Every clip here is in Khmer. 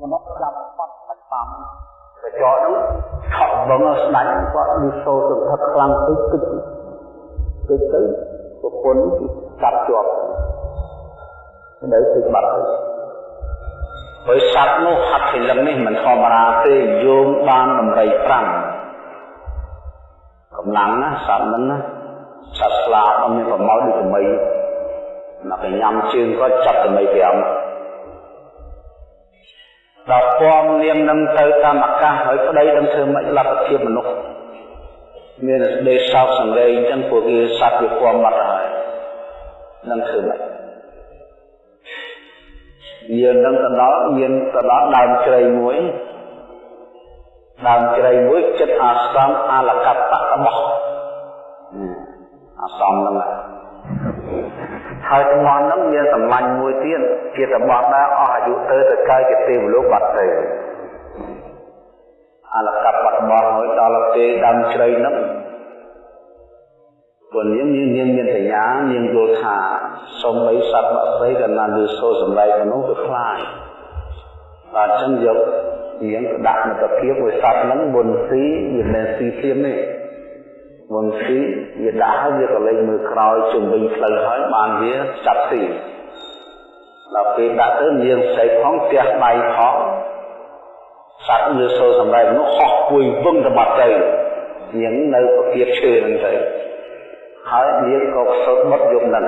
មនុស្សចាប់បាត់បាច់តាមកញ្ចក់នោះថក់វងស្ដាច់គាត់លឺសូរសន្ធឹកខ្លាំងពេកទឹកទឹកទៅប្រពន្ធកាប់ជាប់នៅទឹកបាត់ទៅហើយសត្វនោះហត្ថិលឹងនេះមិនធម្មតាទេយោងបានដំរី5កម្លាំងណាសត្វហ្នឹងណាសត្វស្លាបអត់មានប្រមោលដូចថ្មី មកញ៉ាំជើងគាត់ចាប់ថ្មី5ដល់ពំនាមនឹងទៅតាមអាកាសហើយប្តីនឹងធ្វើមិនលទ្ធភាពមនុស្សមានស្ដីសោកសង្រេងអញ្ចឹងពួកគេសត្វវាពំបាត់ហើយនឹងធ្វើមិនយើងនឹងទៅដល់មានទៅដល់ដើមជ្រៃមួយដើមជ្រៃមួយចិត្តអាស្រមអលកបៈរបស់អាស្រមហ្នឹង ហើយតំបន់ហ្នឹងមានសម្លាញ់មួយទៀតជាតំបន់ដែលអស់អាយុទៅទៅកើតជាទេវលោកបាត់ទៅអលកបៈរបស់ហើយដល់ពេលដើមជ្រៃហ្នឹងព្រោះនាងនាងនាងមានសញ្ញានាងយល់ថាសូម្បីសត្វបាក់ស្រីក៏ណានឮសូរសម្ដែងមនុស្សក៏ខ្លាចបាទអញ្ចឹងយកនាងទៅដាក់នៅតាភាពមួយសត្វហ្នឹងមុនស៊ីវាមិនស៊ីធៀមទេ មុនស៊ីវាដាក់ហើយវាក៏លេងមើលក្រោយជំវិញផ្លូវហើយបានវាចាប់ស៊ីដល់ពេលដាក់ទៅនាងស្រីផងផ្ទះដៃផងសត្វលើសូរសម្ដែងមនុស្សហោះគួយវឹងទៅបាត់ទៅនាងនៅប្រគៀបឈើហ្នឹងទៅហើយនាងក៏សោតបុតយប់ហ្នឹង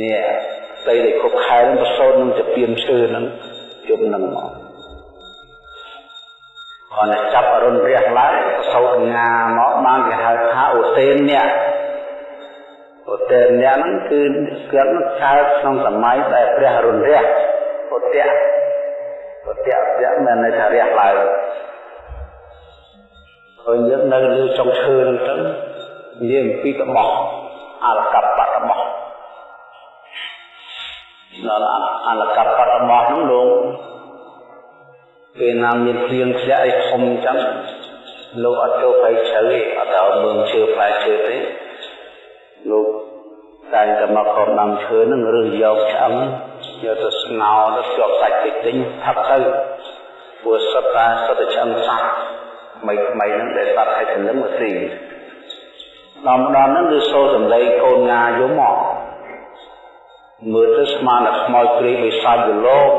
នេះស្អីដែលគ្រប់ខែនឹងប្រសូតនឹងទៅពៀនឈើហ្នឹងយប់ហ្នឹងមក គាត់តែចាប់អរុនរះឡើងប្រសូតងាមកបានគេហៅថាអូសេនអ្នកអូសេនអ្នកហ្នឹងគឺគាត់នឹងកើតក្នុងសម័យដែលព្រះអរុនរះឧត្តៈឧត្តៈវៈមិនន័យថារះឡើងហើយយើងនៅលើចុងឈើហ្នឹងទៅនិយាយអំពីតបោះអលកបតបោះដល់អលកបតបោះនោះលោក ពេលណាមានភ្លៀងធ្លាក់អីធំអញ្ចឹងលោកអត់ចូលទៅជ្រៅទេអត់ទៅមើលឈើផ្លែឈើទេលោកតែតែមកកប់ដាំឈើនឹងឬយកឆ្អឹងយកទៅស្ងោរទៅជាប់សាច់តិចតិចផឹកទៅព្រោះសត្វតាសត្វឆ្អឹងសត្វថ្មីថ្មីហ្នឹងដែលសត្វឲ្យសន្លឹមមកស៊ីដល់ម្ដងហ្នឹងគឺសូរសំឡេងកូនងាយំមកមើលទៅស្មានតែខ្មោចព្រាយបិសាចយលោក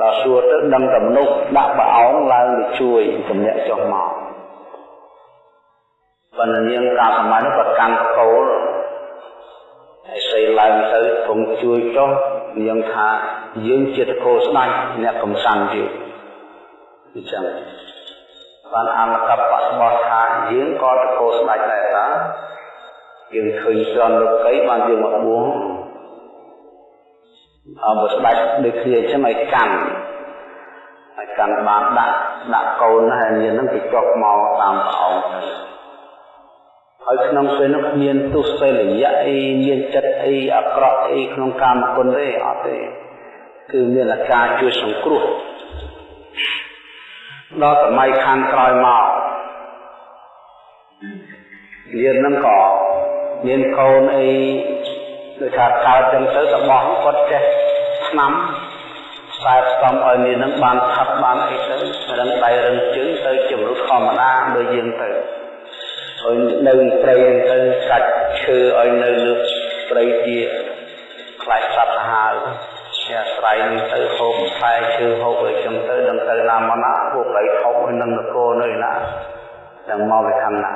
ដល់សួរទៅដឹងតែមនុស្សដាក់ប្រអោងឡើងទៅជួយជំនាក់ចុះមកប៉ុន្តែនាងកាលសម័យនោះក៏កាន់កោលហើយស្អីឡើងទៅគង់ជួយចុះនាងថាយើងជាតកោស្ដាច់អ្នកកំសាន្តទៀតអញ្ចឹងបានអមកបៈរបស់ថាយើងក៏តកោស្ដាច់ដែរតាយើងឃើញស្រន់លោកីបានយើងមកបួង អបស្ដាច់ដូចគ្នាអញ្ចឹងឲ្យកាន់ឲ្យកាន់បានដាក់ដាក់កូនហើយមាននឹងទៅចុះមកតាមប្រអងហើយក្នុងពេលនោះមានទុសិលយៈអីមានចិត្តអីអាក្រក់អីក្នុងកាមគុណទេអត់ទេគឺមានអាការជួយសង្គ្រោះដល់សម័យខាងក្រោយមកយើងនឹងក៏មានកូនអី ដូចថាកើតចឹងទៅរបស់គាត់ចេះឆ្នាំខ្សែស្តំឲ្យមាននឹងបានថប់បានអីទៅរឹងដៃរឹងជើងទៅជំរុះធម្មតាដូចយើងទៅហើយនៅព្រៃទៅកាច់ឈើឲ្យនៅលើព្រៃជាខ្លាចសត្វសាហាវជាស្រ័យនឹងទៅហូបផ្លែឈើហូបអីចឹងទៅដឹងទៅណាមកណាពួកព្រៃធំហើយនឹងនគរនៅណានឹងមកពីខាងណា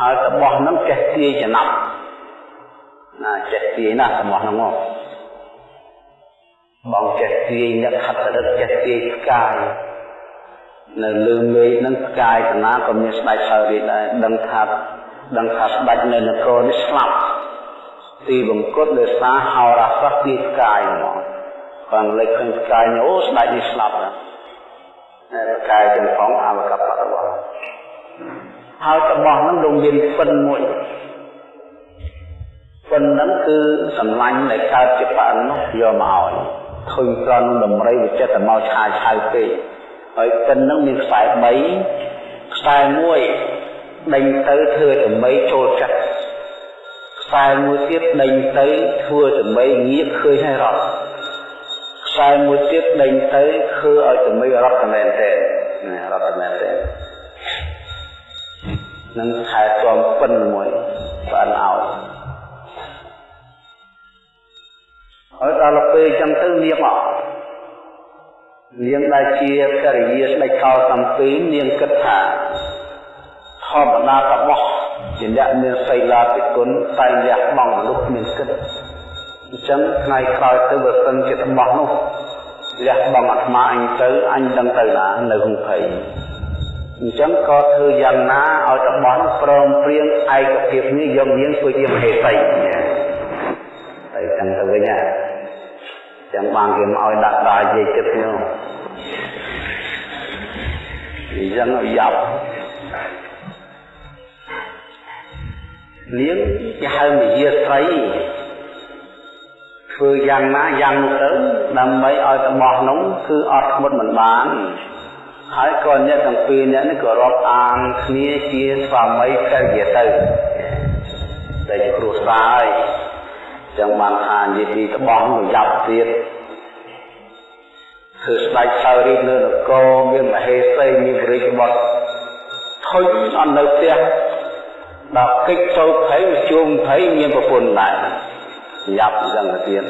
ហើយតបោះនឹងចេះទាយចំណាប់ណាចេះទាយណាតបោះហ្នឹងមកបងចេះទាយអ្នកខិតរឹកចេះទាយផ្កាយនៅលើមេឃនឹងផ្កាយតាណាក៏មានស្ដេចហើយរីដែរដឹងថាដឹងថាស្ដេចនៅនគរនេះស្លាប់ទីបង្គត់ដោយសារហោរាសាស្ត្រទាយផ្កាយមកគាត់លេចឃើញផ្កាយអូស្ដេចនេះស្លាប់ហើយផ្កាយទាំងផងអវកបរបស់ ហើយរបស់ហ្នឹងលោកមានពិនមួយពិនហ្នឹងគឺសម្លាញ់ដែលកើតជាបាននោះយកមកឲ្យឃើញត្រង់ដំរីវាចិត្តតែមកឆាយឆៅពេកហើយពិនហ្នឹងមានខ្សែ3ខ្សែមួយដេញទៅធ្វើដើម្បីចូលចិត្តខ្ខ្សែមួយទៀតដេញទៅធ្វើដើម្បីងាកឃើញឲ្យរត់ខ្សែមួយទៀតដេញទៅធ្វើឲ្យដើម្បីរត់តែមែនទេណារត់តែមែនទេ នឹងខែជាប់ពិនមួយបានឲ្យហើយដល់ពេលចឹងទៅនាងអត់នាងដែលជាករិយាស្ដេចកោសំពីនាងគិតថាធម្មតារបស់ជាអ្នកមានសីលាតិគុណតែលះបង់មនុស្សមានគិតអញ្ចឹងថ្ងៃក្រោយទៅបើសិនជារបស់នោះលះបង់អាត្មាអញទៅអញដឹងទៅណានៅក្នុងភ័យ អញ្ចឹងក៏ធ្វើយ៉ាងណាឲ្យរបស់នោះព្រមព្រៀងឯកភាពនេះយកនាងធ្វើជាមហេសីតែចឹងទៅវិញណាចឹងបានគេមកឲ្យដាក់ដាយាយចិត្តនោះអញ្ចឹងឲ្យយ៉ាប់នាងគេហៅមយាស្រីធ្វើយ៉ាងណាយ៉ាងនោះទៅដើម្បីឲ្យរបស់នោះគឺអត់ធ្មត់មិនបាន ហើយក៏អ្នកទាំងពីរអ្នកនេះក៏រាប់អានគ្នាជាស្វាមីភរិយាទៅតែជាគ្រួសារហើយចឹងបានថានិយាយពីត្បង់ប្រយ៉ាប់ទៀតគឺស្ដេចសៅរីនៅនគរមានមហេសីមានរាជបុត្រធុញអត់នៅផ្ទះដល់កិច្ចចូលភ័យជួមភ័យមានប្រពន្ធដែរយ៉ាប់ចឹងទៅទៀត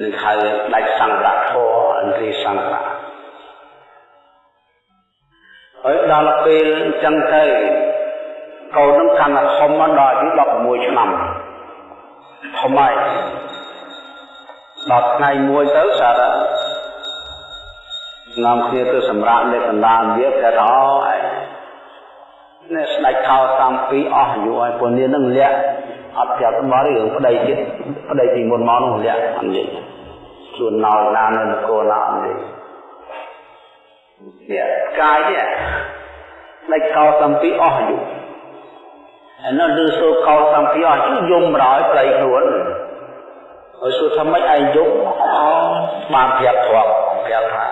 នឹងហៅដាច់សង្ឃធម៌អន្ត រីសង្ឃហើយដល់ពេលអញ្ចឹងទៅកូននឹងកាន់តែធំមកដល់អាយុ16ឆ្នាំធំហើយដល់ថ្ងៃមួយទៅសារនាំគ្នាទៅសម្រាប់នៅកណ្ដាលវាគេថាអើនេះស្ដេចខោតាមពីអស់អាយុហើយពលនេះនឹងលាក់អត់ប្រាប់មករឿងប្តីទៀតប្តីពីមុនមកនោះលាក់អត់និយាយ ខ្លួនណោណានៅនគរណាអត់និយាយនេះកាយនេះស្ដេចខោតាមពីអស់អាយុហើយនៅលើសូខោតាមពីអស់អាយុយំរោយប្តីខ្លួនហើយសួរថាម៉េចឯងយំអូបានប្រាប់ធ្លាប់ប្រាប់ថា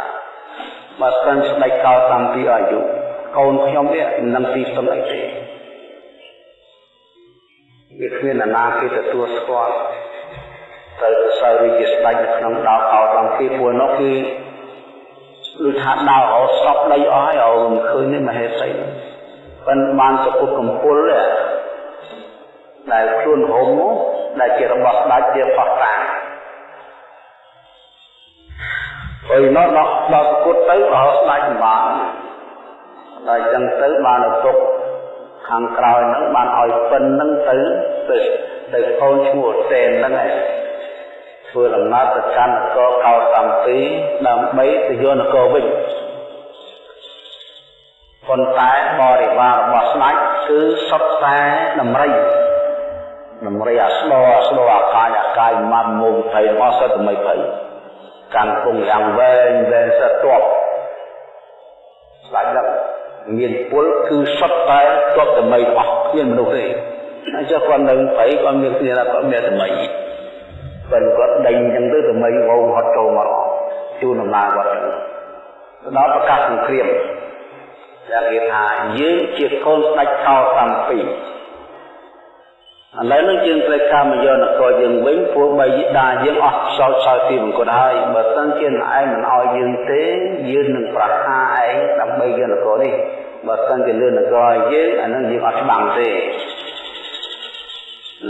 បើសិនស្ដេចខោតាមពីអាយុកូនខ្ញុំនេះនឹងទីពឹងអីទេវាគ្មានអាណាគេទទួលស្គាល់ ទៅសើរីជាស្ដេចនៅក្នុងដៅអោតាមពីពួកនោះគឺដូចថាដៅអោស្រុកដីអស់ហើយអោមិនឃើញទេមហេសីប៉ុន្តែបានសពុតកំពុលដែលខ្លួនហុំនោះដែលជារបស់ស្ដេចជាផោះតាហើយនោះដល់សពុតទៅអោស្ដេចបានដល់អញ្ចឹងទៅបានឪពុកខាងក្រោយហ្នឹងបានឲ្យពិនហ្នឹងទៅទៅទៅកូនឈ្មោះសេនហ្នឹងឯង ធ្វើដំណើរទៅកាន់នគរកោសំពីដើម្បីទៅយកនគរវិញប៉ុន្តែបរិវាររបស់ស្ដេចគឺសុទ្ធតែដំរីដំរីអាស្ដោអាស្ដោអាកាយអាកាយមកមុំភ័យរបស់សត្វថ្មីភ័យកាន់គង់យ៉ាងវែងវែងសត្វទប់ស្ដេចដល់មានពលគឺសុទ្ធតែទប់តែអស់គ្មានមនុស្សទេអញ្ចឹងគាត់នៅព្រៃគាត់មានគ្នាថាគាត់មានតែមី ប៉ុន្តែគាត់ដេញអញ្ចឹងទៅតែមីវងហត់ចូលមកជូនដំណើរគាត់ដល់ប្រកាសសង្គ្រាមដែលគេថាយើងជាកូនស្ដេចខោសំពីឥឡូវនេះយើងត្រូវការមកយកនគរយើងវិញព្រោះបីដាយើងអស់ខ្សោយខ្សោយទីមង្គលហើយបើសិនជាឯងមិនអោយយើងទេយើងនឹងប្រហារឯងដើម្បីយកនគរនេះបើសិនជាលឿននគរឲ្យយើងអានឹងយើងអត់ច្បាំងទេ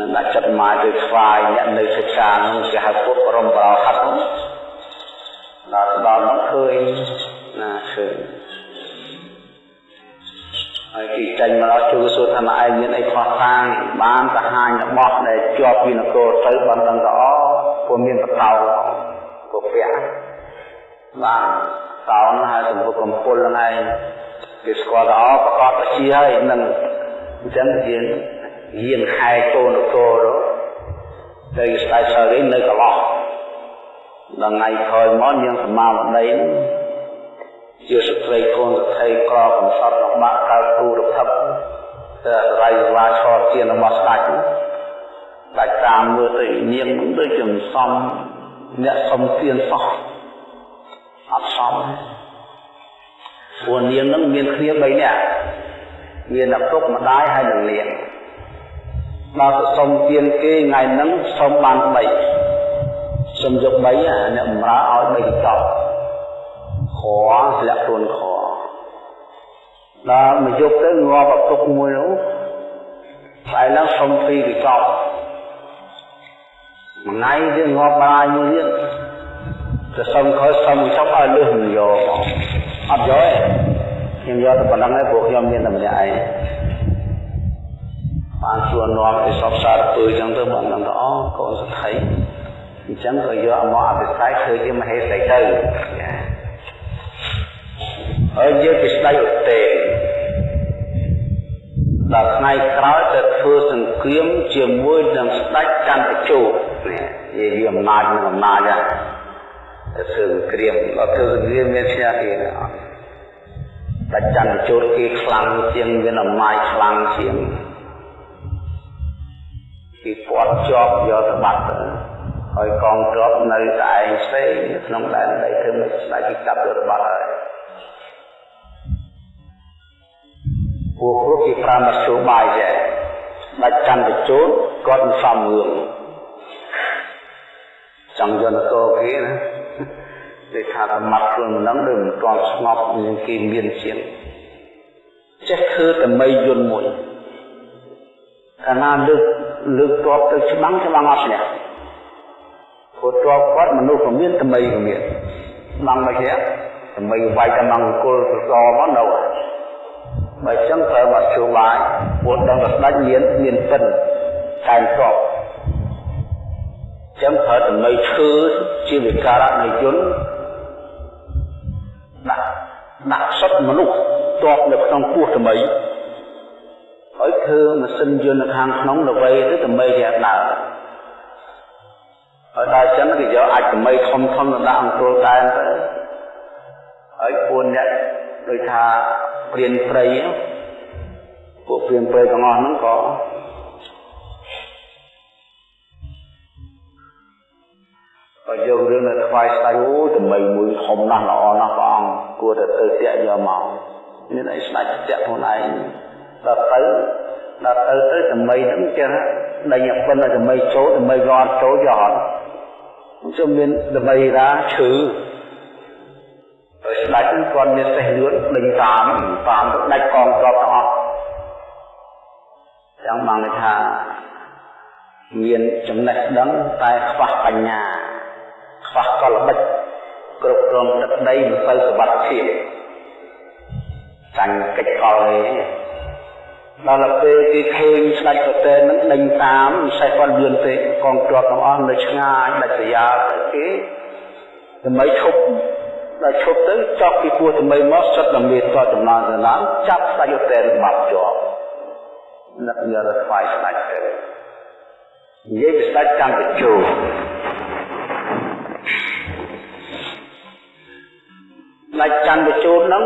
នឹងដាក់ចិត្តមកទៅស្វាយអ្នកនៅសិក្សានឹងគេហៅពុទ្ធបរមបរហັດនោះដល់ដល់នោះឃើញណាឃើញហើយគេចេញមកដល់ជួសួរថាឯងមានអីខុសខាងបានសាហាញរបស់ដែលជាប់ពីនគរទៅបានដឹងថាអូពួកមានបតោពពៈបានតោនហើយសម្ពុកំពុលហ្នឹងឯងគេស្គាល់ថាអូប្រកបទៅជាហើយនឹងអញ្ចឹងយើង រៀនខែចូលនគរទៅស្ដេចសរីនៅកន្លោះដល់ថ្ងៃក្រោយមកយើងសមាវតីហ្នឹងជាស្ត្រីកូនស្ត្រីក្រកំសត់របស់បាក់កើតគូរភពតែរៃវាឈរជារបស់ស្ដេចដាច់តាមមើលទៅនាងដូចជាមិនសមអ្នកសំទានសោះអត់សមព្រោះនាងនឹងមានគ្នា3នាក់មានឪពុកម្ដាយហើយនិងនាង ដល់ទៅសុំទៀនគេថ្ងៃហ្នឹងសុំបាន3សុំយក3អាអ្នកបម្រើឲ្យ3កញ្ចប់ខធ្លាក់ខ្លួនខដល់មកយកទៅងាប់ឪពុកមួយនោះស្អែកឡើងសុំ2កញ្ចប់ថ្ងៃទៀតងាប់បាយមួយទៀតទៅសុំខើសុំកញ្ចប់ឲ្យលឺមិនយកមកអត់យកទេខ្ញុំយកតែប៉ុណ្ណឹងឯងព្រោះខ្ញុំមានតែម្នាក់ឯង បានសួរនាំឲ្យសពសារពើចឹងទៅបានដឹងថាអូកូនសថីអញ្ចឹងក៏យកមកអភិសេកធ្វើជាមហេសីទៅហើយយើងពីស្ដេចឧទេដល់ថ្ងៃក្រោយទៅធ្វើសង្គ្រាមជាមួយនឹងស្ដេចចន្ទជោនេះនិយាយអំណាចនឹងអំណាចហ្នឹងទៅធ្វើសង្គ្រាមដល់ធ្វើសង្គ្រាមមានឈ្នះគេណាអត់តែចន្ទជោគេខ្លាំងជាងមានអំណាចខ្លាំងជាង គេពាត់ជាប់យកទៅបាត់ទៅហើយកងទ័ពនៅតែឯងផ្សេងក្នុងដែនដីធ្វើមិនស្ដេចគេចាប់យកទៅបាត់ហើយពួកគ្រប់គេប្រើមធ្យោបាយដែរដាច់ចន្ទជោតគាត់មិនសំរឿងចង់យកនគរគេណាគេថាសមត្ថខ្លួននឹងដូចមិនទាន់ស្ងប់នឹងគេមានជាងចេះធ្វើតែមីយន្តមួយកាលណាលើក លើកតបទៅច្បាំងច្បាំងអត់ឈ្នះព្រោះតបគាត់មនុស្សក៏មានតែមីក៏មានច្បាំងមកជាតែមីវាយកំងគល់សសមកនៅបើអញ្ចឹងត្រូវមកជួបាយពួកដឹងតែស្ដេចមានមានពិនតែងតបចឹងប្រើតម្លៃធ្វើជាវិការៈនៃយន្តដាក់ដាក់សុទ្ធមនុស្សតបនៅក្នុងពោះថ្មី ហើយធ្វើម៉ាស៊ីនយន្តនៅខាងក្នុងល្វីទៅថ្មីជាដើរហើយដល់ចឹងគេយកអាចថ្មីធំធំទៅដាក់អង្គុលតែនទៅហើយពួនអ្នកដូចថាព្រានព្រៃពួកព្រានព្រៃទាំងអស់ហ្នឹងក៏ក៏យករឿងនៅថ្វាយស្ដេចអូតម្មីមួយធំណាស់ល្អណាស់ព្រះអង្គគួរតែទៅតាក់យកមកមានអីស្ដេចតាក់ខ្លួនឯង ដល់ទៅដល់ទៅទៅតម្មីហ្នឹងចឹងដេញប៉ុណ្ណឹងតម្មីចូលតម្មីក៏អត់ចូលយកអត់ជុំមានតម្មីរាឈឺហើយស្ដេចហ្នឹងគាត់មានសេះលឿនដេញតាមតាមទៅដាច់កងទ័ពទាំងអស់ចឹងបានន័យថាមានចំណេះដឹងតែខ្វះបញ្ញាខ្វះកលបិចគ្រប់គ្រងទឹកដីមិនសូវសុវត្ថិភាពចាញ់កិច្ចកលទេ ដល់ពេលគេឃើញស្ដេចប្រទេសនឹងដេញតាមមិនសេះគាត់លឿនទេកងទ័ពទាំងអស់នៅឆ្ងាយដាច់ស្រយាលទៅគេដើម្បីឈប់ដល់ឈប់ទៅចប់ពីពោះថ្មីមកសិតតែមេតចំណងសណាចាប់ស្ដេចឧតែនបាត់ជាប់នឹកយកទៅថ្វាយស្ដេចទៅនិយាយពីស្ដេចកម្មជោស្ដេចចន្ទជូនហ្នឹង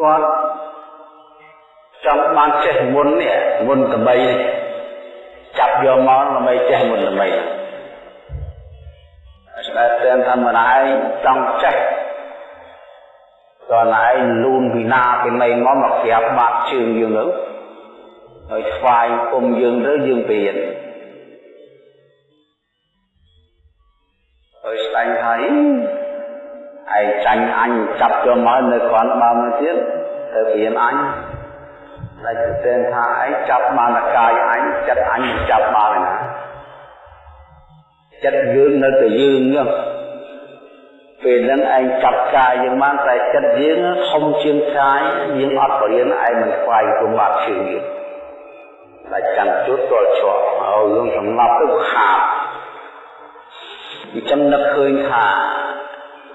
គាត់ចង់បានចេះមុននេះមុនតបីនេះចាប់យកមកដើម្បីចេះមុនតបីស្ដេចតែធម្មតាឯងចង់ចេះតើឯងលូនពីណាពីណីមកមកក្រាបបាត់ជើងយើងទៅហើយស្វាយគុំយើងទៅយើងពៀនហើយស្ដាញ់ថា ឯងចាញ់អញចាប់យកមកនៅគ្រាន់បើមកទៀតទៅពៀនអញតែតែថាឯងចាប់បានតកាយអញចិត្តអញចាប់បានឯណាចិត្តយើងនៅតែយើងហ្នឹងពេលហ្នឹងឯងចាប់កាយយើងបានតែចិត្តយើងធំជាងកាយយើងអត់បរៀនឯងមិនខ្វាយគុំបាត់ជើងយើងតែចាំជួតតលជាប់ហើយរឿងសំណប់ទៅខាតអញ្ចឹងនឹកឃើញថា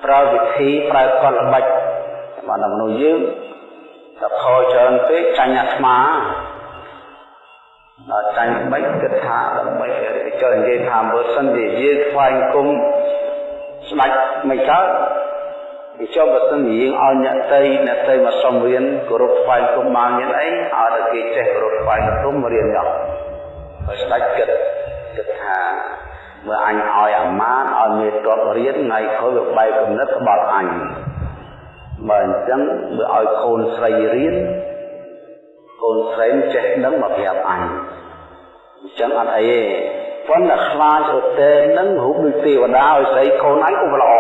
ប្រើវិធីប្រើកលល្បិចបានមនុស្សយើងតែខលច្រើនពេកចាញ់អាត្មាដល់ចាញ់មិនគិតថាដើម្បីចូលនិយាយថាបើសិនជាយើងខ្វាយគុំស្ដាច់មិនកើតវាចុះបើសិនជាយើងឲ្យអ្នកតីអ្នកតីមកសុំរៀនគោរពថ្វាយគុំបានមានអីឲ្យតែគេចេះគោរពថ្វាយគុំរៀនដល់ហើយស្ដាច់គិតគិតថា មើលអញឲ្យអាម៉ានឲ្យមេតបរៀនថ្ងៃក្រោយវាបែកគំនិតក្បត់អញបើអញ្ចឹងបើឲ្យកូនស្រីរៀនកូូនស្រីចេះដឹងមកប្រាប់អញអញ្ចឹងអត់អីទេប៉ុន្តែខ្លាចឧទេនឹងរូបដូចទេវតាឲ្យស្រីកូនអញក៏ល្អ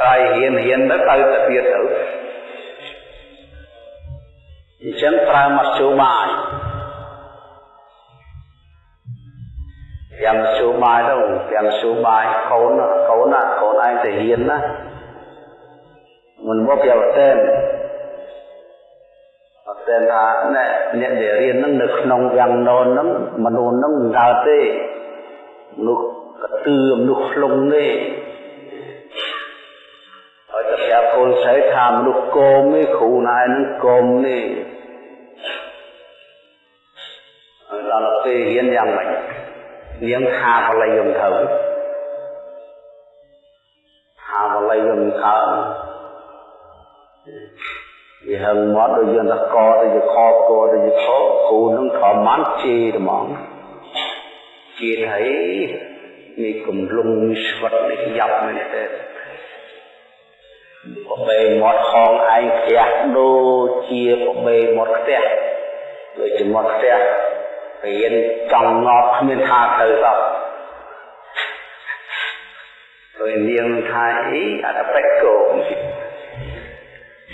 ក្រៃហ៊ានហ៊ានទៅទៅទៅទៀតទៅអញ្ចឹងប្រើមកជួបាយ យ៉ាងជួបាយទៅយ៉ាងជួបាយកូនកូនណាកូនឯងទៅហ៊ានណាមិនមកប្រាប់តែអត់តែថាណែអ្នកដែលរៀននឹងនៅក្នុងយ៉ាងណូននឹងមនុស្សនឹងមិនកើតទេមនុស្សកតឿមនុស្សខ្លងទេហើយតែប្រាប់កូនស្រីថាមនុស្សគោមទេគ្រូណែនឹងគោមទេហើយដល់ពេលរៀនយ៉ាងម៉េច នាងថាបល័យយំទៅថាបល័យយំកើតវាហឹងមកដូចយើងតកទៅជាខកទៅជាខគ្រូនឹងធម្មបានជេរហ្មងជេរថានេះកំលុងស្វិតនេះយ៉ាប់មែនទេបបេមាត់ខងឯងផ្ទះដូចជាបបេមាត់ផ្ទះដូចជាមាត់ផ្ទះ រៀនចង់ងប់គ្មានថាទៅសោះដោយនាងថាអីអត់បែកគោ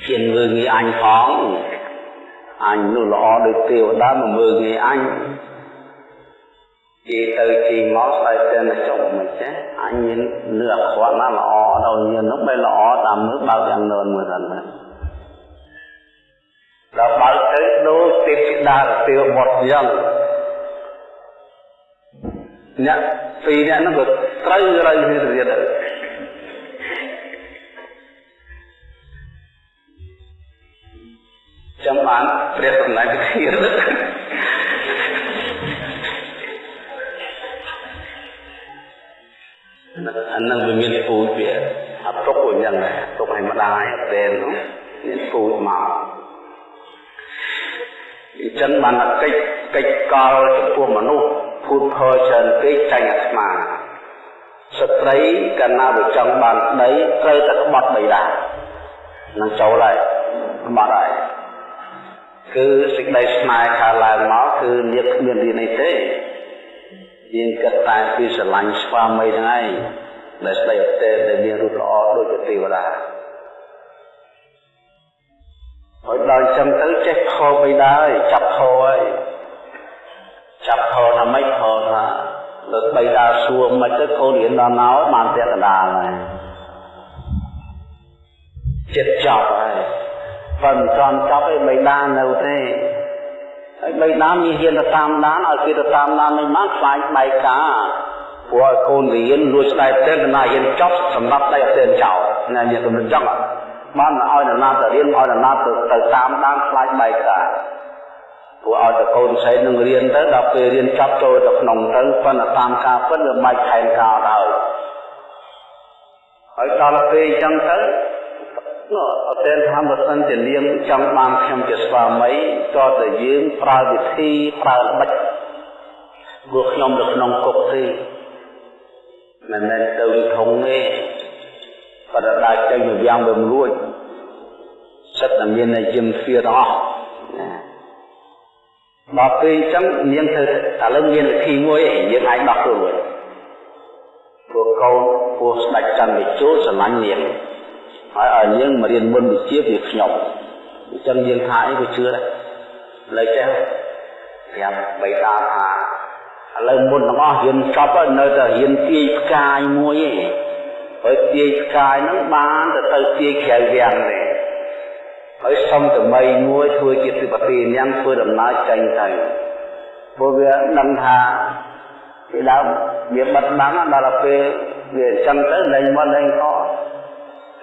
ជាមើលងាយអញផងអញនោះល្អដូចទេវតាមកមើលងាយអញជេរទៅជេរមកស្អែកទៅចុះមិនចេះអញមាននឿអខ្វាត់ណាល្អដល់ញៀននោះបែល្អតាមមើលបើកយ៉ាងនឿនមើលទៅដល់បើកទៅដូចទេពធីតាទេវបុត្រយ៉ាង អ្នកពីរអ្នកហ្នឹងក៏ត្រូវត្រូវគ្នាទៅទៀតចាំបានព្រះសម្ដែងវិធានអានឹងវាមានពូជវាអត់ទុកអញ្ចឹងដែរទុកឲ្យម្ដាយអត់ទេនោះមានពូជមកអញ្ចឹងបានកិច្ចកិច្ចកលចំពោះមនុស្ស ភូតផលច្រើនពេកចាញ់អាត្មាស្ត្រីកណាបើចង់បានដីត្រូវតែក្បត់បៃតានឹងចូលហើយក្បត់ហើយគឺសេចក្តីស្នេហ៍ខាឡើងមកគឺនាងគ្មានរៀនអីទេយើងគិតតែពីស្រឡាញ់ស្វាមីហ្នឹងឯងដែលស្ដីអត់ទេដែលមានរូបល្អដូចជាទេវតាហើយដល់ចឹងទៅចេះខោបៃតាហើយចាប់ខោហើយ ចាប់ខោថាម៉េចខោថាលើបៃតាសួរមិនទៅកូនរៀនដល់មកបានពាក់កណ្ដាលហើយចិត្តចាប់ហើយបើមិនចង់ចាប់ឯបៃតានៅទេហើយបៃតាមានហ៊ានទៅតាមដានឲ្យគេទៅតាមដានមិនបានខ្លាចបែកការព្រោះឲ្យកូនរៀនលួចស្ដែកទៅណាហ៊ានចប់សម្រាប់ដៃអត់ទេចោលណាមានគំនិតចង់បានឲ្យនរណាទៅរៀនឲ្យនរណាទៅទៅតាមដានខ្លាចបែកការ ព្រោះឲ្យតែកូនស្រីនឹងរៀនទៅដល់ពេលរៀនចប់ចូលទៅក្នុងទៅប៉ុន្តែតាមការពិតវាមិនខែនការដល់ហើយដល់ពេលអញ្ចឹងទៅនោះអត់ទេថាបើសិនជានាងចង់បានខ្ញុំជាស្វាមីក៏តែយើងប្រើវិធីប្រើល្បិចព្រោះខ្ញុំនៅក្នុងគុកទេមិនមែនទៅធំទេបើដើរចេញទៅយ៉ាងវាមិនរួចសិតតែមានតែយឹមទ្វាទាំងអស់ ដល់ពេលអញ្ចឹងនាងធ្វើឥឡូវមានវិធីមួយយើងអាចដោះខ្លួនរួចព្រោះកូនពោះស្ដេចចន្ទវិជោស្រឡាញ់នាងហើយឲ្យនាងមករៀនមុនវិជាពីខ្ញុំអញ្ចឹងយើងថាអីក៏ជឿដែរលើចេះប្រាប់បៃតាថាឥឡូវមុនទាំងអស់រៀនចប់ហើយនៅតែរៀនទាយផ្កាយមួយឯងហើយទាយផ្កាយហ្នឹងបានទៅទៅទាយក្រៅវាំងទេ ហើយសុំតមីមួយធ្វើជាសិបតិញ៉ាំធ្វើដំណើរចេញទៅព្រោះវាដឹងថាពីដើមវាបិទបាំងដល់ពេលវាអញ្ចឹងទៅលែងមកលែងខ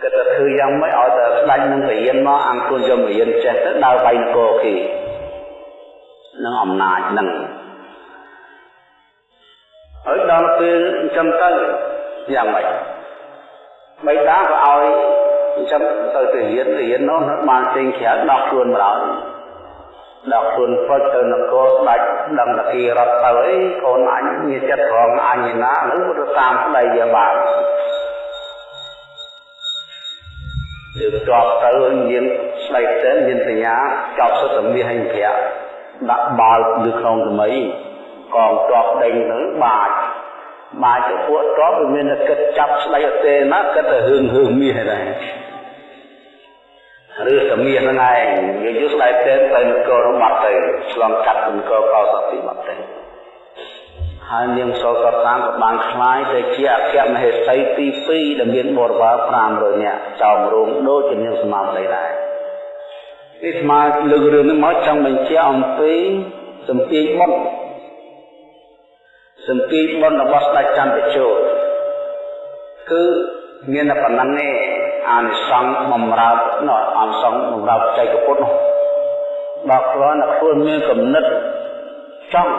គិតថាធ្វើយ៉ាងម៉េចឲ្យតែស្ដាច់នឹងបរិញ្ញាមកអង្គខ្លួនយកបរិញ្ញាចេះទៅដើរបៃនគរគេនឹងអំណាចនឹងហើយដល់ពេលអញ្ចឹងទៅយ៉ាងម៉េចបៃតាក៏ឲ្យ អញ្ចឹងទៅទៅរៀនរៀននោះបានចេញក្រៅដោះខ្លួនមកដល់ដោះខ្លួនផុតទៅនគរស្ដេចដឹងតាគីរត់ទៅអីកូនអញមានចិត្តរងអញណានោះទៅតាមស្ដីវាបានគឺតបទៅមានស្បែកទៅមានសញ្ញាចប់សុទ្ធមាសហើយប្រាក់ដាក់បាល់នៅក្នុងថ្មីកងតបដេញទៅបាច មកចំពោះតបវាមានតែគិតចាប់ស្ដីអត់ទេណាគិតតែរឿងរឿងមាសដែរឬសមាសហ្នឹងឯងវាយល់ស្ដីទេទៅនគរបាត់ទៅឆ្លងកាត់នគរកោសតិបាត់ទៅហើយនាងសោកតាក៏បានខ្លាយទៅជាអគ្គមហេសីទី2ដែលមានបរិវារ500នាក់ចោមរោងដូចជានាងសមាសដីដែរនេះស្មើលើករឿងហ្នឹងមកចង់បញ្ជាក់អំពីសម្ពាធមុន សម្ពាធបុណ្យរបស់ស្ដេចចន្ទជោតគឺមានតែប៉ុណ្ណឹងទេអានិសង្ឃបំរើនោះអានិសង្ឃបំរើចៃកពុទ្ធនោះដល់គ្រាន់តែខ្លួនមានគំនិតចង់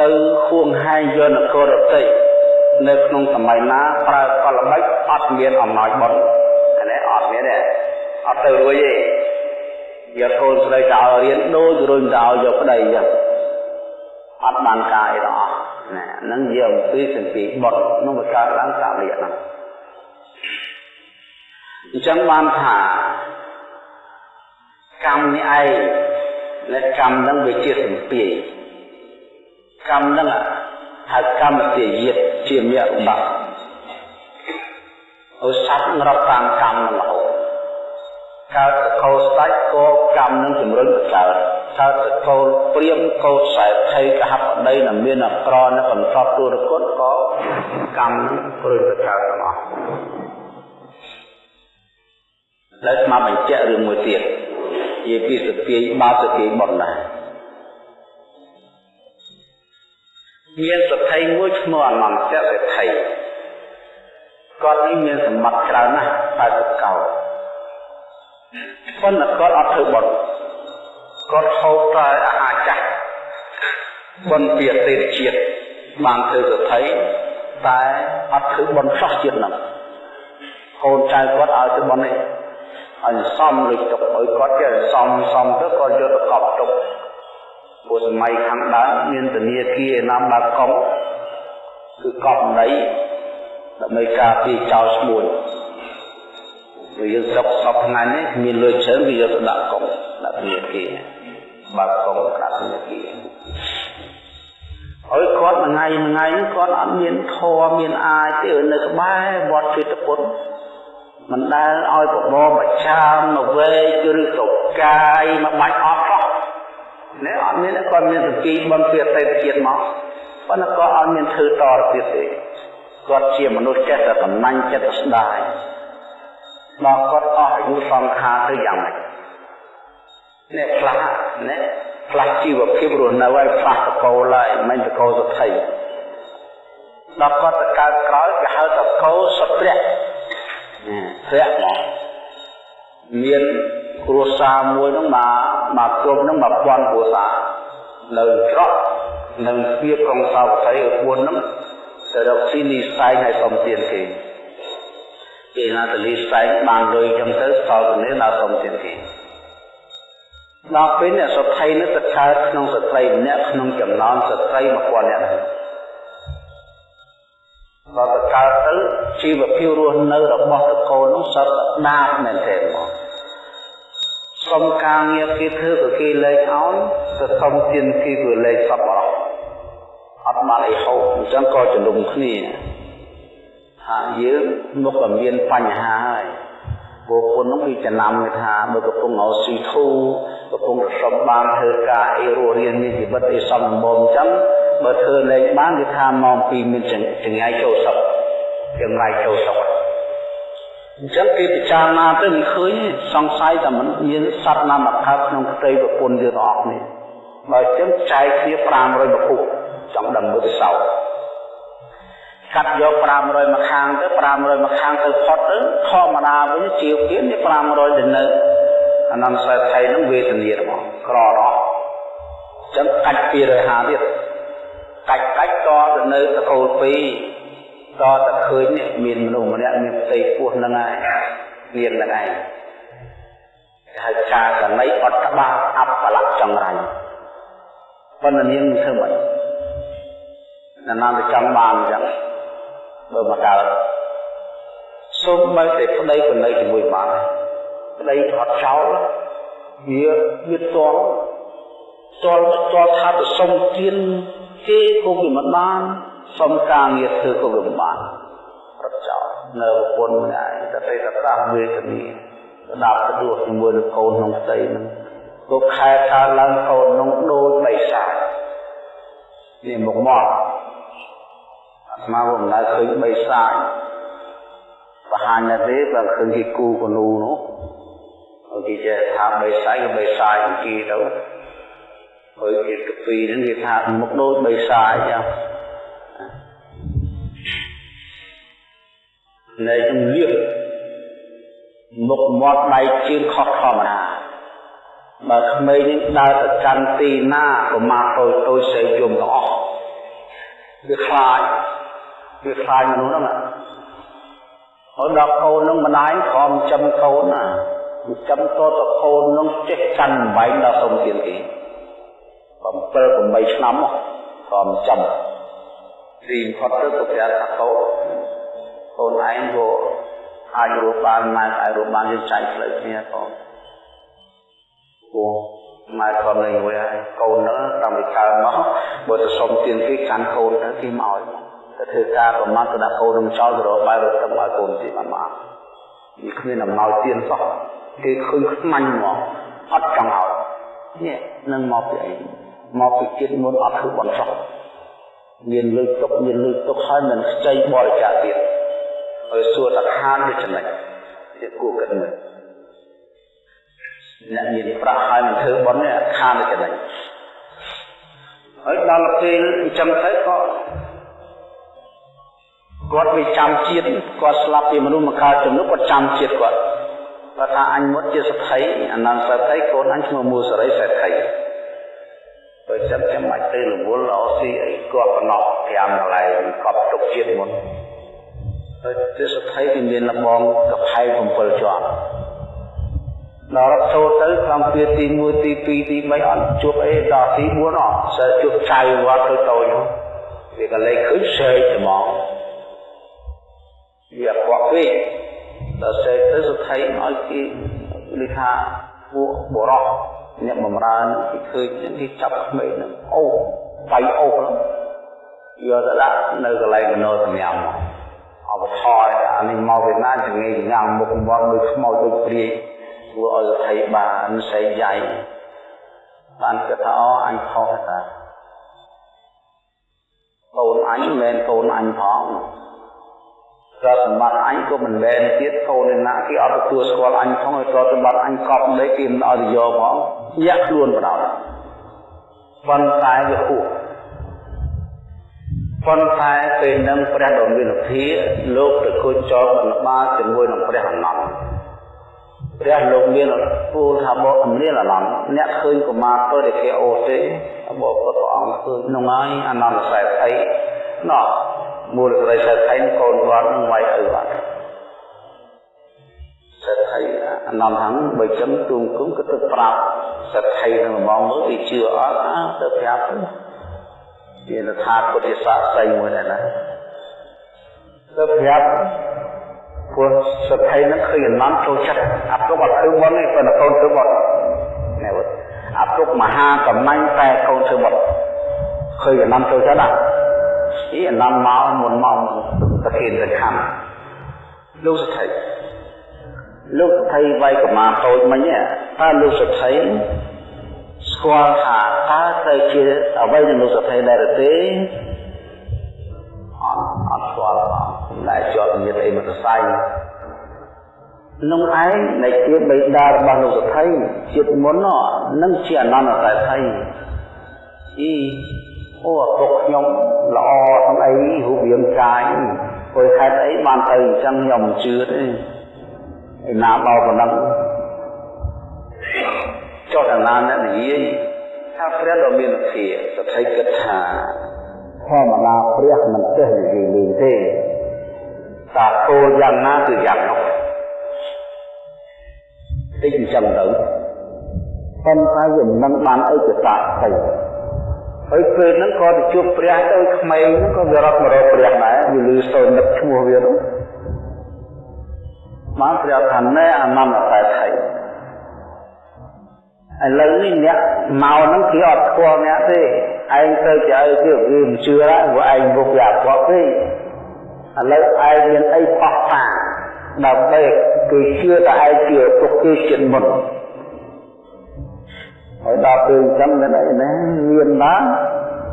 ទៅខួងហែងយកនគររតិនៅក្នុងសម័យណាប្រើកលល្បិចអត់មានអំណោយបុណ្យអានេះអត់មានទេអត់ទៅរួចទេយកកូនស្រីទៅឲ្យរៀនដូចរុញទៅឲ្យយកប្តីអញ្ចឹង អត់បានការអីទាំងអស់ណាហ្នឹងយកអំពីសន្តិបុត្រនោះវាកើតឡើងតាមរយៈហ្នឹងអញ្ចឹងបានថាកម្មនេះឯងและកម្មហ្នឹងវាជាសម្ពាយកម្មហ្នឹងហៅកម្មជាយាតជាមគ្គឧបត្តិឧស័ព្ទរាប់តាមកម្មហ្នឹងរហូតកើតកោស្ដេចក៏កម្មនឹងជំរុញទៅកើត កើតកោព្រាមកោសែថៃកហបដីដែលមានអក្រនៅបន្ទាប់ទូរគុណក៏កម្មព្រុញទៅកើតទាំងអស់ហើយស្មាបញ្ជាក់រឿងមួយទៀតជាពីសពាយបាសគេបុណ្យដែរមានសទ្ធិមួយឈ្មោះអនន្តសេដ្ឋីគាត់នេះមានសម្បត្តិច្រើនណាស់តែទៅកោប៉ុន្តែគាត់អត់ធ្វើបុណ្យ គាត់ហូបតែអាហារចាស់បុណ្យពីអតីតជាតិបានធ្វើសទ្ធិតែអត់ធ្វើបុណ្យសោះជាតិហ្នឹងកូនចៅគាត់ឲ្យធ្វើបុណ្យនេះឲ្យសំលុយទុកឲ្យគាត់ចេះសំសំទៅគាត់យកទៅកប់ទុកព្រោះសម័យខាងដើមមានធនាគារណាំបាកុងគឺកប់ដីដើម្បីការពារចោលឈ្មោះវាយើងស្រុកសពថ្ងៃនេះមានលុយច្រើនវាយកទៅដាក់កុងដាក់ធនាគារ បាកុងដាក់ធនាគារហើយគាត់មួយថ្ងៃមួយថ្ងៃនេះគាត់អត់មានធម៌មានអាយទេនៅក្បែរវត្តជិតពុទ្ធមិនដែលឲ្យបបរបច្ឆាមកវែកឬក៏កាយមកបាច់អត់នេះអត់មានគាត់មានសង្គីបនពីអតីតជាតិមកប៉ុន្តែគាត់អត់មានធ្វើតទៅទៀតទេគាត់ជាមនុស្សចេះតែកំណាញ់ចិត្តស្ដាយដល់គាត់អស់អាយុសង្ខារទៅយ៉ាងម៉េច នេះផ្លាស់នេះផ្លាស់ជីវភាពរស់នៅឲ្យផ្លាស់តកូលហើយមិនតកូលសទ្ធិដល់គាត់ទៅកើតក្រោយគេហៅតកូលសព្រះព្រះមកមានគ្រួសារមួយហ្នឹងមកមកគ្រប់ហ្នឹង1000គ្រួសារនៅច្រកនៅស្ពាក្រុងសាវត្ថីឲ្យ4ហ្នឹងទៅរកស៊ីនីសែងឲ្យសុំទានគេគេណាតលីសែងបានលុយចឹងទៅសល់ទៅនេះដល់សុំទានគេ ដល់ពេលអ្នកសុថៃនេះទៅកើតក្នុងស្ត្រីម្នាក់ក្នុងចំណោមស្ត្រី1000នាក់ហ្នឹងដល់ទៅកើតទៅជីវភាពរស់នៅរបស់តកូននោះសត្វស្ដាប់មែនទេមកសុំការងារគេធ្វើក៏គេលែងឲ្យទៅសុំទានគេក៏លែងសពអស់អត់បានអីហូបអញ្ចឹងក៏ជំនុំគ្នាថាយើងមុខតែមានបញ្ហាហើយបុគ្គលនោះវាចំណាំគេថាបើកំពុងឲ្យស៊ីធូ កំពុងរសុំបានធ្វើការអីរស់រៀនមានជីវិតអីសំបំអញ្ចឹងបើធ្វើលែងបានគេថាម៉ោង2មានចង្អាយចូលសុខចង្អាយចូលសុខអញ្ចឹងគេពិចារណាទៅមិនឃើញសង្ស័យតែមិនមានសត្វណាមកកើតក្នុងផ្ទៃប្រពន្ធយើងទាំងអស់នេះបើចឹងចែកគ្នា500ប្រភពចង់ដឹងមើលទៅសោកាត់យក500មកខាងទៅ500មកខាងទៅផុតទៅធម្មតាវិញជាទៀតនេះ500ទៅនៅ អានន្តសេដ្ឋីនឹងវេទនារបស់ក្រអស់ចឹងកាច់250ទៀតកាច់កាច់តទៅនៅតកូល2តតែឃើញនេះមានមនុស្សម្នាក់មានផ្ទៃពោះហ្នឹងហើយមានហ្នឹងឯងគេហៅការកណីអត់ក្បាលអបលៈចង្រាញ់ប៉ុន្តែនាងធ្វើមិនណានាទៅចង់បានអញ្ចឹងបើមកដល់សូមបើតែប្តីប្តីជាមួយបាន ប្តីអត់ចោលវាវាតល់តល់តល់ថាទៅសុំទានគេក៏វាមិនបានសុំការងារធ្វើក៏វាមិនបានរត់ចោលនៅប្រពន្ធម្នាក់តែតែតាវេទនីស្ដាប់ទៅដួសជាមួយនឹងកូនក្នុងផ្ទៃនឹងក៏ខែខាឡើងកូនក្នុងដូចបិសាចនេះមុខមកអាត្មាមិនដែលឃើញបិសាចបង្ហាញណាទេបើឃើញគេគូកនូនោះ គេចេះថាបិសាចក៏បិសាចគេទៅហើយគេកពីហ្នឹងគេថាមុខដូចបិសាចចឹងនៃជំលៀបមុខមាត់ដៃជើងខុសធម្មតាបើក្មេងនេះដើរទៅកាន់ទីណាក៏មកតូចតូចសេយយំទាំងអស់វាខ្លាចវាខ្លាចមនុស្សហ្នឹងហើយដល់កូននឹងម្ដាយខំចាំកូនណា ចាំតតកូននឹងចេះកាន់បំបែងដល់សុំទៀនគេ7 8ឆ្នាំខំចាំរីផុតទៅក៏ប្រាប់ថាកូនកូនឯងក៏អាចរស់បានម៉ែអាចរស់បានយើងចែកផ្លូវគ្នាកូនព្រោះម៉ែគាត់នៅមួយហើយកូនហ្នឹងតាមពីកើតមកបើទៅសុំទានគេកាន់កូនទៅគេមកឲ្យទៅធ្វើការប្រមាថទៅដាក់កូននឹងចោលទៅរកបាយរត់ទៅឲ្យកូនទីបានមកនេះគ្មានអំណោយទានសោះ គេឃើញខ្មាញ់មកអត់ចង់ឲ្យនេះនឹងមកពីអីមកពីជាតិមុនអត់ធ្វើបន់សោះមានលើកទុកមានលើកទុកហើយមិនខ្ចីបរិច្ចាគទៀតហើយសួរថាខានវាចំណេញវាគួរគិតមើលអ្នកមានប្រាក់ហើយមិនធ្វើបន់នេះខានវាចំណេញហើយដល់ពេលអញ្ចឹងទៅក៏គាត់វាចាំជាតិគាត់ស្លាប់ពីមនុស្សមកកើតជំនុគាត់ចាំជាតិគាត់ គាត់ថាអញមុតជាសទ្ធិអនន្តសទ្ធិកូនអញឈ្មោះមូសរីសទ្ធិបើចាំចាំបាច់ទៅរវល់អស់ស៊ីអីគាត់បំណក់5កន្លែងកប់ទុកជាតិមុនហើយទេសទ្ធិវាមានលបងកផែ7ជាប់ដល់រត់ចូលទៅក្នុងពីទី1ទី2ទី3អត់ជួបអីដល់ទី4អត់សើជួបចៅវត្តទៅតូចនោះវាក៏លេខឃើញសេកហ្មងវាអត់ពេក ដល់សេកទៅសុទ្ធិឲ្យគេនិយាយថាពួកបរោះអ្នកបំរើគេឃើញគេចាប់ក្មេងនឹងអូបៃអូហ្នឹងយកទៅដាក់នៅកន្លែងកណោសម្រាប់មកអបថយអានេះមកវៀតណាមចងាយញ៉ាំមុខមាត់ដូចខ្មោចដូចព្រាយធ្វើឲ្យថៃបានសៃយ៉ៃបានគិតថាអូអញខុសតាកូនអញមិនមែនកូនអញផង ទ្រព្យសម្បត្តិអញក៏មិនមែនទៀតកូនអ្នកណាគេអត់ទទួលស្គាល់អញផងហើយទ្រព្យសម្បត្តិអញកប់មិនគេមិនឲ្យទៅយកផងញាក់ខ្លួនបដ ாய் ប៉ុន្តែវាហួសប៉ុន្តែពេលនឹងព្រះដ៏មានភាលោកទៅគូចចោលបណ្បាលជាមួយនឹងព្រះអនន្តព្រះលោកមានពូលថាបកអមរៀលអនន្តអ្នកឃើញកុមារពើដែលគេអូទេបកពុទ្ធព្រះអង្គឃើញក្នុងហើយអនន្តខ្សែថៃណោះ មូលក្រីខ្សែថៃកូនគាត់នឹងវាយឪបាត់សេដ្ឋីអនន្តហងបើចឹងទូងគុំក៏ទៅប្រាប់សេដ្ឋីនឹងមកមើលគេជឿអត់ទៅប្រាប់ទៅជាថាពុទ្ធសាស័យមួយដែរណាទៅប្រាប់ពួកសទ្ធិនឹងឃើញអនន្តចូលចិត្តអាទុកអត់ធ្វើមុនទេប៉ុន្តែកូនធ្វើមុនណែវត្តអាទុកមហាកំណាញ់តែកូនធ្វើមុនឃើញអនន្តចូលចិត្តណា អីអនន្តមកមុនមកប្រធានទៅខំលោកសទ្ធិលោកសទ្ធិវាយកមាតូចមិញថាលោកសទ្ធិស្គាល់ថាតើទៅជាអ្វីនឹងលោកសទ្ធិដែរទេអត់អត់ស្គាល់ផងតែជាប់ញាតអីមកសរសៃនោះឯងនៃជាបិតារបស់លោកសទ្ធិជាតិមុននឹងជាអនន្តសទ្ធិអី អូឪពុកខ្ញុំល្អទាំងអីរូបរាងកាយព្រោះហេតុអីបានទៅអញ្ចឹងខ្ញុំមិនជឿទេឯណាដល់ប៉ុណ្ណឹងចុះដល់ណាអ្នកនិយាយថាព្រះដ៏មានភាសទ្ធិគិតថាធម្មតាព្រះមិនចេះនិយាយលេងទេតាគោលយ៉ាងណាគឺយ៉ាងនោះតិចអញ្ចឹងទៅប៉ុន្តែវាមិនបានឯកសារស្អី ហើយពេលហ្នឹងក៏ទៅជួបព្រះទៅក្មេងហ្នឹងក៏វារត់មករកព្រះដែរវាលឺសូននឹកឈ្មោះវានោះបានព្រះថាណែអនន្តតែថៃឥឡូវនេះអ្នកមកហ្នឹងគេអត់ស្គាល់អ្នកទេឯងទៅជាអីទៀតវាមិនជឿហើយព្រោះឯងមុខវាអត់ស្គាល់ទេឥឡូវឯងមានអីបោះតាដើម្បីគេជឿតែឯងជាទុកគេចិត្តមុន ហើយដល់ពេលអញ្ចឹងមានអីណាមានបាន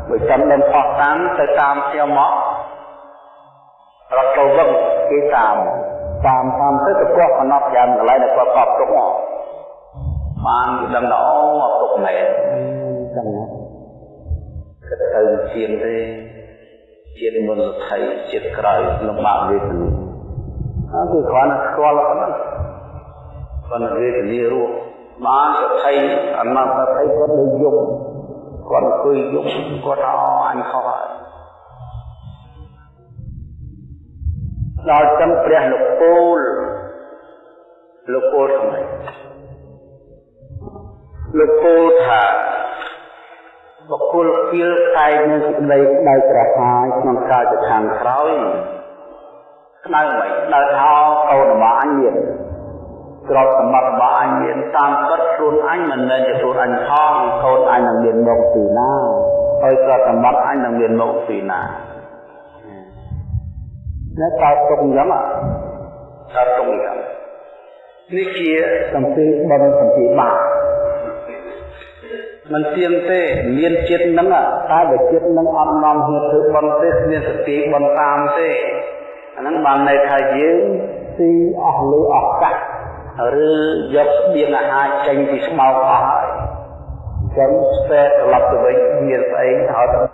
បើចាំដល់បោះតាមទៅតាមខ្ញុំមករត់ទៅវឹងគេតាមតាមតាមទៅទៅគាត់កំណត់យ៉ាងកន្លែងដែលគាត់កប់ទុកមកបានគេដឹងថាអូអត់ទុកមែនចឹងណាគិតទៅជាងទេជាតិមុនលទ្ធិជាតិក្រោយលំបាកវេទនាហើយគឺគ្រាន់តែស្គាល់ប៉ុណ្ណឹងប៉ុន្តែវេទនារស់ បានសទ្ធិអនត្តសទ្ធិគាត់លើយំគាត់អង្គុយយំគាត់ថាអញខុសហើយដល់ចឹងព្រះលោកពូលលោកពូលថ្មីលោកពូលថាបុគ្គលគៀលតែងនឹងសេចក្តីដៅក្រហាយក្នុងកាលទៅខាងក្រោយក្តៅមិនដៅថាកូនរបស់អញមាន ទ្រព្យសម្បត្តិរបស់អញមានតាមពិតខ្លួនអញមិនមែនជាខ្លួនអញផងកូនអញនឹងមានមកពីណាហើយទ្រព្យសម្បត្តិអញនឹងមានមកពីណានៅតើទុកអញ្ចឹងតើទុកអញ្ចឹងនេះជាសម្ពីបនសម្ពីបាបមិនទៀងទេមានចិត្តនឹងតែបើចិត្តនឹងអត់នាំហេតុធ្វើបន់ទេគ្មានសតិបន់តាមទេអាហ្នឹងបានន័យថាយើងទីអស់លើអស់កាក់ ឬយកស្បៀងអាហារចេញពីស្បោកអស់ហើយចឹងស្ទែត្រឡប់ទៅវិញមានស្អីឲ្យ